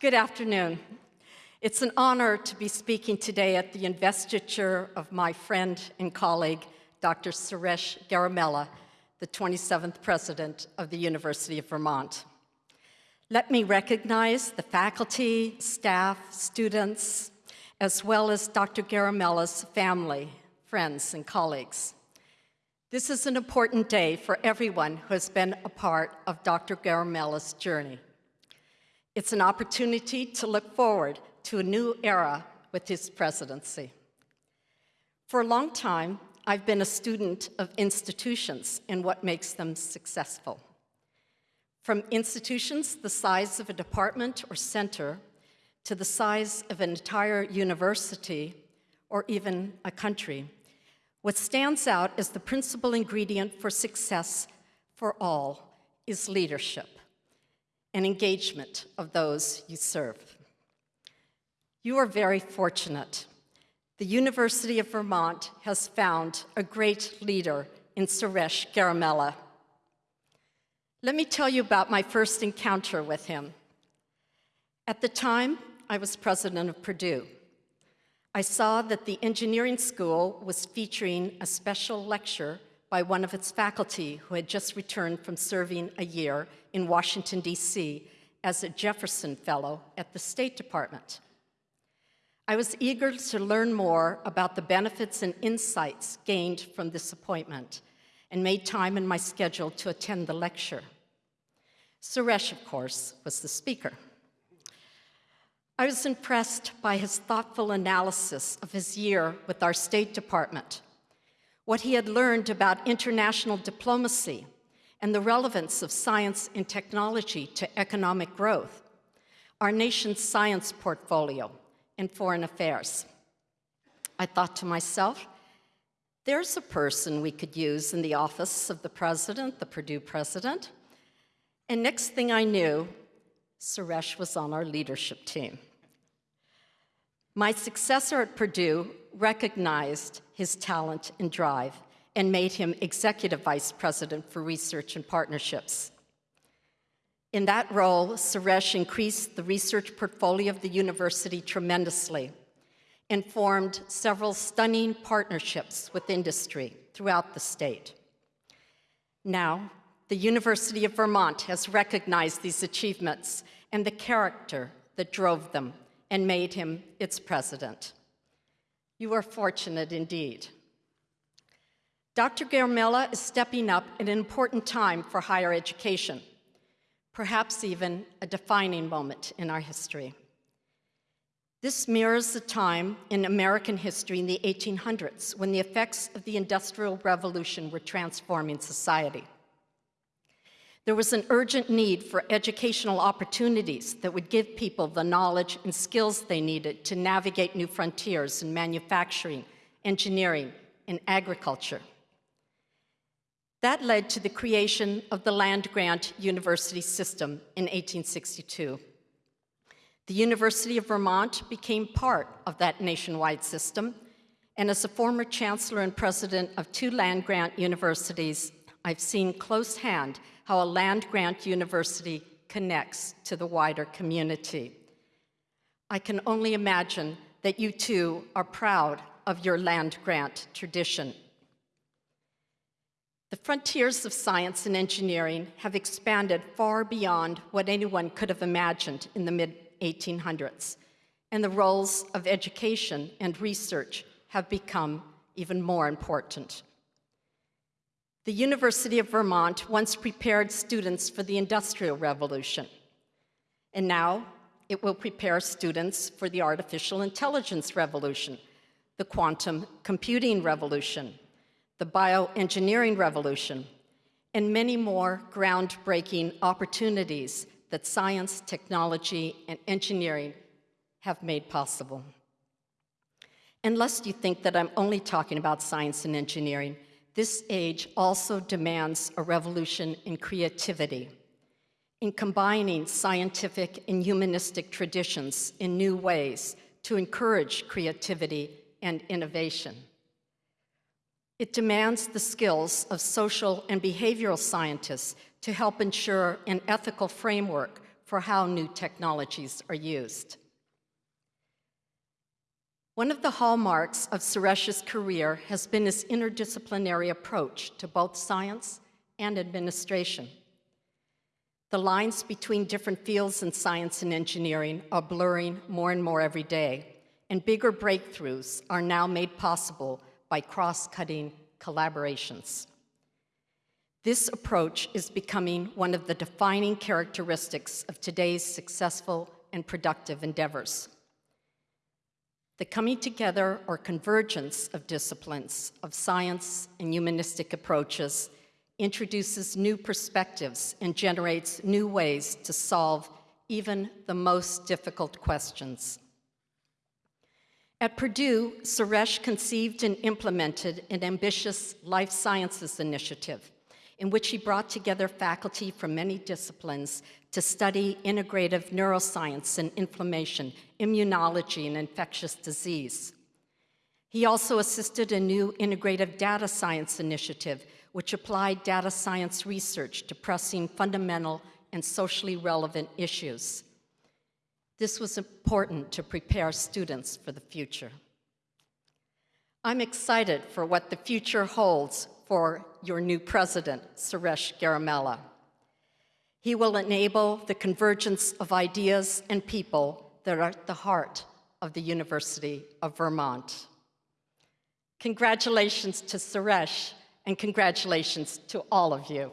Good afternoon. It's an honor to be speaking today at the investiture of my friend and colleague, Dr. Suresh Garimella, the 27th President of the University of Vermont. Let me recognize the faculty, staff, students, as well as Dr. Garimella's family, friends, and colleagues. This is an important day for everyone who has been a part of Dr. Garimella's journey. It's an opportunity to look forward to a new era with his presidency. For a long time, I've been a student of institutions and what makes them successful. From institutions the size of a department or center to the size of an entire university or even a country. What stands out as the principal ingredient for success for all is leadership and engagement of those you serve. You are very fortunate. The University of Vermont has found a great leader in Suresh Garimella. Let me tell you about my first encounter with him. At the time, I was president of Purdue. I saw that the engineering school was featuring a special lecture by one of its faculty who had just returned from serving a year in Washington, D.C. as a Jefferson Fellow at the State Department. I was eager to learn more about the benefits and insights gained from this appointment and made time in my schedule to attend the lecture. Suresh, of course, was the speaker. I was impressed by his thoughtful analysis of his year with our State Department, what he had learned about international diplomacy and the relevance of science and technology to economic growth, our nation's science portfolio, and foreign affairs. I thought to myself, there's a person we could use in the office of the president, the Purdue president. And next thing I knew, Suresh was on our leadership team. My successor at Purdue recognized his talent and drive and made him Executive Vice President for Research and Partnerships. In that role, Suresh increased the research portfolio of the university tremendously and formed several stunning partnerships with industry throughout the state. Now, the University of Vermont has recognized these achievements and the character that drove them and made him its president. You are fortunate indeed. Dr. Garimella is stepping up at an important time for higher education, perhaps even a defining moment in our history. This mirrors the time in American history in the 1800s when the effects of the Industrial Revolution were transforming society. There was an urgent need for educational opportunities that would give people the knowledge and skills they needed to navigate new frontiers in manufacturing, engineering, and agriculture. That led to the creation of the land-grant university system in 1862. The University of Vermont became part of that nationwide system, and as a former chancellor and president of two land-grant universities, I've seen close hand how a land-grant university connects to the wider community. I can only imagine that you too are proud of your land-grant tradition. The frontiers of science and engineering have expanded far beyond what anyone could have imagined in the mid-1800s, and the roles of education and research have become even more important. The University of Vermont once prepared students for the Industrial Revolution, and now it will prepare students for the artificial intelligence revolution, the quantum computing revolution, the bioengineering revolution, and many more groundbreaking opportunities that science, technology, and engineering have made possible. Unless you think that I'm only talking about science and engineering, this age also demands a revolution in creativity, in combining scientific and humanistic traditions in new ways to encourage creativity and innovation. It demands the skills of social and behavioral scientists to help ensure an ethical framework for how new technologies are used. One of the hallmarks of Suresh's career has been his interdisciplinary approach to both science and administration. The lines between different fields in science and engineering are blurring more and more every day, and bigger breakthroughs are now made possible by cross-cutting collaborations. This approach is becoming one of the defining characteristics of today's successful and productive endeavors. The coming together or convergence of disciplines of science and humanistic approaches introduces new perspectives and generates new ways to solve even the most difficult questions. At Purdue, Suresh conceived and implemented an ambitious life sciences initiative in which he brought together faculty from many disciplines to study integrative neuroscience and inflammation, immunology, and infectious disease. He also assisted a new integrative data science initiative which applied data science research to pressing fundamental and socially relevant issues. This was important to prepare students for the future. I'm excited for what the future holds for your new president, Suresh Garimella. He will enable the convergence of ideas and people that are at the heart of the University of Vermont. Congratulations to Suresh and congratulations to all of you.